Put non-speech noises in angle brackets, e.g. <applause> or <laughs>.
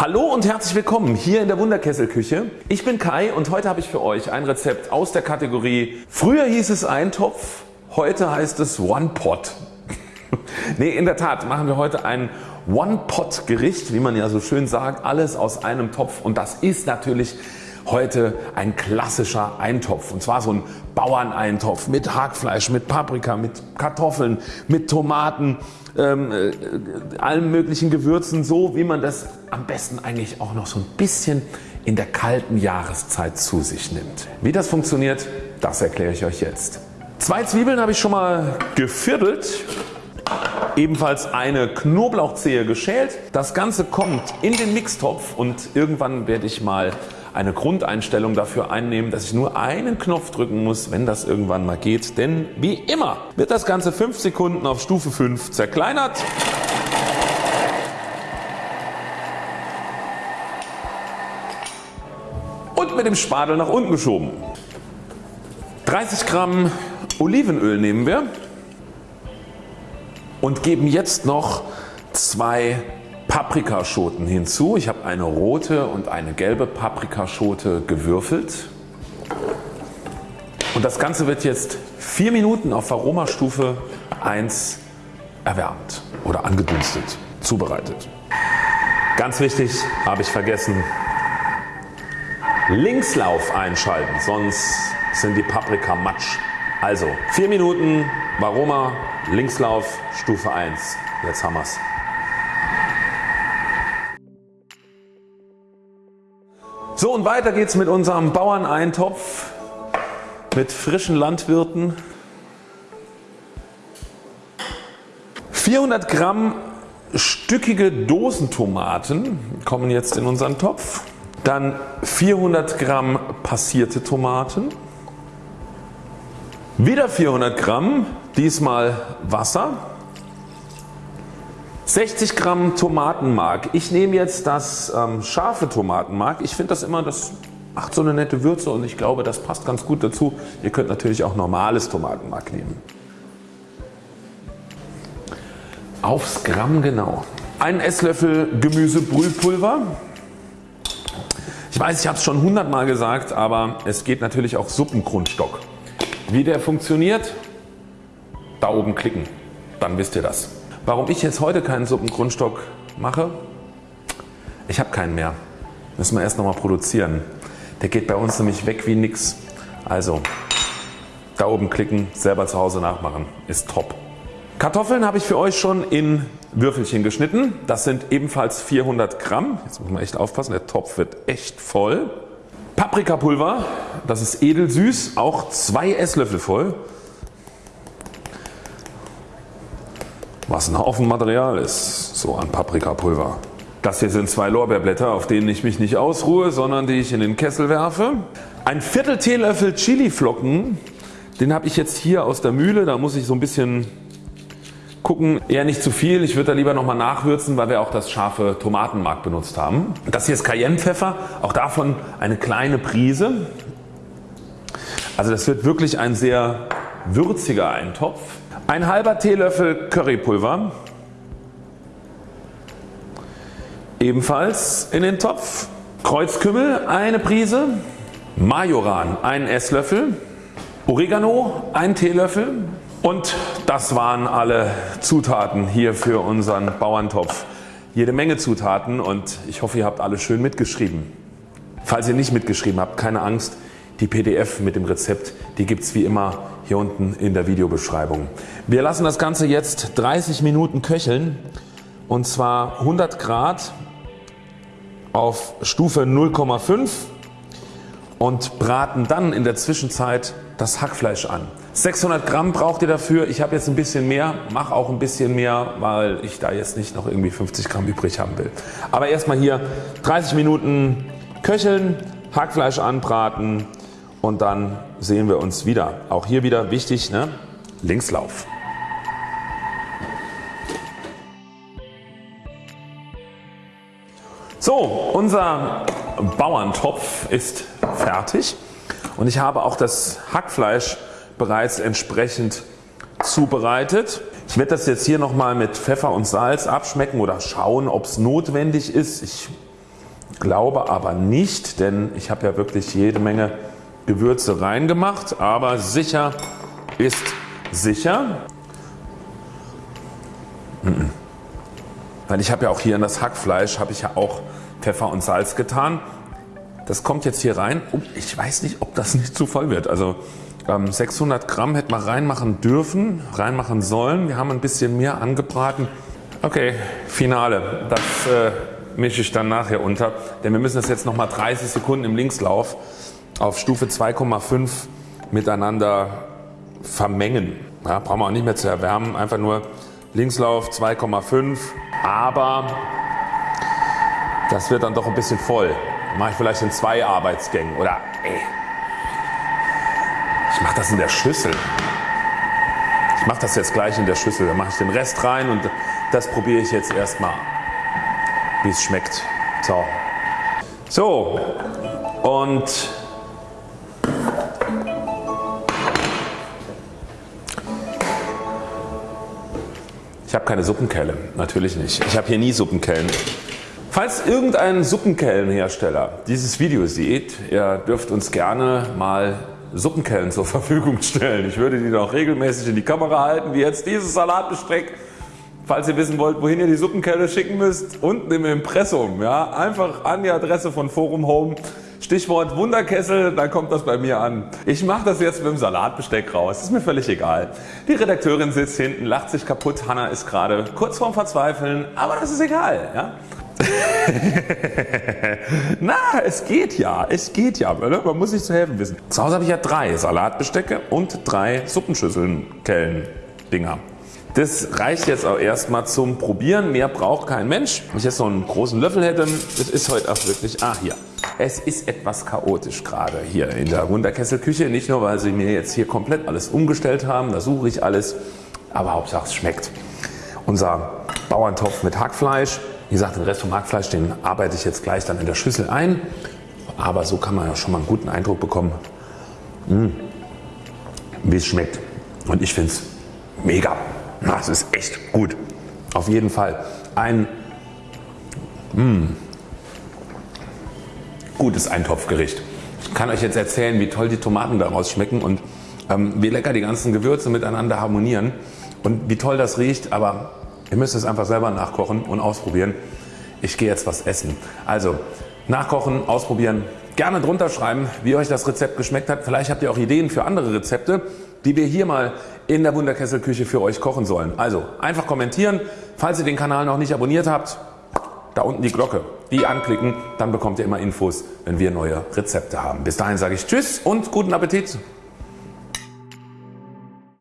Hallo und herzlich willkommen hier in der Wunderkesselküche. Ich bin Kai und heute habe ich für euch ein Rezept aus der Kategorie Früher hieß es Eintopf, heute heißt es One Pot. <laughs> ne, in der Tat machen wir heute ein One Pot Gericht, wie man ja so schön sagt, alles aus einem Topf und das ist natürlich heute ein klassischer Eintopf und zwar so ein Bauerneintopf mit Hackfleisch, mit Paprika, mit Kartoffeln, mit Tomaten, ähm, äh, allen möglichen Gewürzen so wie man das am besten eigentlich auch noch so ein bisschen in der kalten Jahreszeit zu sich nimmt. Wie das funktioniert das erkläre ich euch jetzt. Zwei Zwiebeln habe ich schon mal geviertelt ebenfalls eine Knoblauchzehe geschält. Das Ganze kommt in den Mixtopf und irgendwann werde ich mal eine Grundeinstellung dafür einnehmen, dass ich nur einen Knopf drücken muss, wenn das irgendwann mal geht. Denn wie immer wird das Ganze 5 Sekunden auf Stufe 5 zerkleinert. Und mit dem Spatel nach unten geschoben. 30 Gramm Olivenöl nehmen wir und geben jetzt noch zwei Paprikaschoten hinzu. Ich habe eine rote und eine gelbe Paprikaschote gewürfelt. Und das Ganze wird jetzt 4 Minuten auf Aromastufe 1 erwärmt oder angedünstet, zubereitet. Ganz wichtig, habe ich vergessen, Linkslauf einschalten, sonst sind die Paprika matsch. Also 4 Minuten Varoma Linkslauf Stufe 1. Jetzt haben wir's. So und weiter geht's mit unserem Bauerneintopf mit frischen Landwirten. 400 Gramm stückige Dosentomaten kommen jetzt in unseren Topf. Dann 400 Gramm passierte Tomaten. Wieder 400 Gramm, diesmal Wasser. 60 Gramm Tomatenmark. Ich nehme jetzt das ähm, scharfe Tomatenmark. Ich finde das immer, das macht so eine nette Würze und ich glaube das passt ganz gut dazu. Ihr könnt natürlich auch normales Tomatenmark nehmen. Aufs Gramm genau. Ein Esslöffel Gemüsebrühpulver. Ich weiß ich habe es schon 100 Mal gesagt aber es geht natürlich auch Suppengrundstock. Wie der funktioniert? Da oben klicken, dann wisst ihr das. Warum ich jetzt heute keinen Suppengrundstock mache? Ich habe keinen mehr. Müssen wir erst nochmal produzieren. Der geht bei uns nämlich weg wie nix. Also da oben klicken, selber zu Hause nachmachen. Ist top. Kartoffeln habe ich für euch schon in Würfelchen geschnitten. Das sind ebenfalls 400 Gramm. Jetzt muss man echt aufpassen, der Topf wird echt voll. Paprikapulver, das ist edelsüß, auch 2 Esslöffel voll. Was ein Haufen Material ist, so an Paprikapulver. Das hier sind zwei Lorbeerblätter auf denen ich mich nicht ausruhe, sondern die ich in den Kessel werfe. Ein Viertel Teelöffel Chiliflocken, den habe ich jetzt hier aus der Mühle, da muss ich so ein bisschen gucken, eher nicht zu viel, ich würde da lieber nochmal nachwürzen, weil wir auch das scharfe Tomatenmark benutzt haben. Das hier ist Cayennepfeffer, auch davon eine kleine Prise. Also das wird wirklich ein sehr würziger Eintopf. Ein halber Teelöffel Currypulver. Ebenfalls in den Topf. Kreuzkümmel eine Prise. Majoran ein Esslöffel. Oregano ein Teelöffel. Und das waren alle Zutaten hier für unseren Bauerntopf. Jede Menge Zutaten und ich hoffe ihr habt alle schön mitgeschrieben. Falls ihr nicht mitgeschrieben habt, keine Angst, die PDF mit dem Rezept die gibt es wie immer hier unten in der Videobeschreibung. Wir lassen das Ganze jetzt 30 Minuten köcheln und zwar 100 Grad auf Stufe 0,5 und braten dann in der Zwischenzeit das Hackfleisch an. 600 Gramm braucht ihr dafür. Ich habe jetzt ein bisschen mehr, mache auch ein bisschen mehr, weil ich da jetzt nicht noch irgendwie 50 Gramm übrig haben will. Aber erstmal hier 30 Minuten köcheln, Hackfleisch anbraten und dann sehen wir uns wieder. Auch hier wieder wichtig ne? Linkslauf. So unser Bauerntopf ist fertig und ich habe auch das Hackfleisch bereits entsprechend zubereitet. Ich werde das jetzt hier nochmal mit Pfeffer und Salz abschmecken oder schauen ob es notwendig ist. Ich glaube aber nicht, denn ich habe ja wirklich jede Menge Gewürze reingemacht, aber sicher ist sicher. Weil ich habe ja auch hier in das Hackfleisch habe ich ja auch Pfeffer und Salz getan. Das kommt jetzt hier rein. Oh, ich weiß nicht ob das nicht zu voll wird. Also 600 ähm, Gramm hätte man reinmachen dürfen, reinmachen sollen. Wir haben ein bisschen mehr angebraten. Okay, Finale. Das äh, mische ich dann nachher unter. Denn wir müssen das jetzt nochmal 30 Sekunden im Linkslauf auf Stufe 2,5 miteinander vermengen. Ja, brauchen wir auch nicht mehr zu erwärmen. Einfach nur Linkslauf 2,5 aber das wird dann doch ein bisschen voll. Mache ich vielleicht in zwei Arbeitsgängen oder ey, ich mache das in der Schüssel. Ich mache das jetzt gleich in der Schüssel. Dann mache ich den Rest rein und das probiere ich jetzt erstmal, wie es schmeckt. So. So und Ich habe keine Suppenkelle, natürlich nicht. Ich habe hier nie Suppenkellen. Falls irgendein Suppenkellenhersteller dieses Video sieht, ihr dürft uns gerne mal Suppenkellen zur <laughs> Verfügung stellen. Ich würde die noch regelmäßig in die Kamera halten, wie jetzt dieses Salatbesteck. Falls ihr wissen wollt, wohin ihr die Suppenkelle schicken müsst, unten im Impressum. Ja, einfach an die Adresse von Forum Home Stichwort Wunderkessel, dann kommt das bei mir an. Ich mache das jetzt mit dem Salatbesteck raus, ist mir völlig egal. Die Redakteurin sitzt hinten, lacht sich kaputt, Hanna ist gerade kurz vorm Verzweifeln, aber das ist egal. Ja? <laughs> Na, es geht ja, es geht ja, man muss sich zu helfen wissen. Zu Hause habe ich ja drei Salatbestecke und drei Suppenschüsseln, Kellen, Dinger. Das reicht jetzt auch erstmal zum Probieren, mehr braucht kein Mensch. Wenn ich jetzt noch einen großen Löffel hätte, das ist heute auch wirklich, ah hier. Es ist etwas chaotisch gerade hier in der Wunderkesselküche. Nicht nur weil sie mir jetzt hier komplett alles umgestellt haben, da suche ich alles, aber Hauptsache es schmeckt. Unser Bauerntopf mit Hackfleisch. Wie gesagt den Rest vom Hackfleisch den arbeite ich jetzt gleich dann in der Schüssel ein. Aber so kann man ja schon mal einen guten Eindruck bekommen hm, wie es schmeckt. Und ich finde es mega. Das ist echt gut. Auf jeden Fall ein mh, hm, gutes Eintopfgericht. Ich kann euch jetzt erzählen wie toll die Tomaten daraus schmecken und ähm, wie lecker die ganzen Gewürze miteinander harmonieren und wie toll das riecht, aber ihr müsst es einfach selber nachkochen und ausprobieren. Ich gehe jetzt was essen. Also nachkochen, ausprobieren, gerne drunter schreiben wie euch das Rezept geschmeckt hat. Vielleicht habt ihr auch Ideen für andere Rezepte die wir hier mal in der Wunderkesselküche für euch kochen sollen. Also einfach kommentieren. Falls ihr den Kanal noch nicht abonniert habt, da unten die Glocke, die anklicken, dann bekommt ihr immer Infos, wenn wir neue Rezepte haben. Bis dahin sage ich Tschüss und guten Appetit.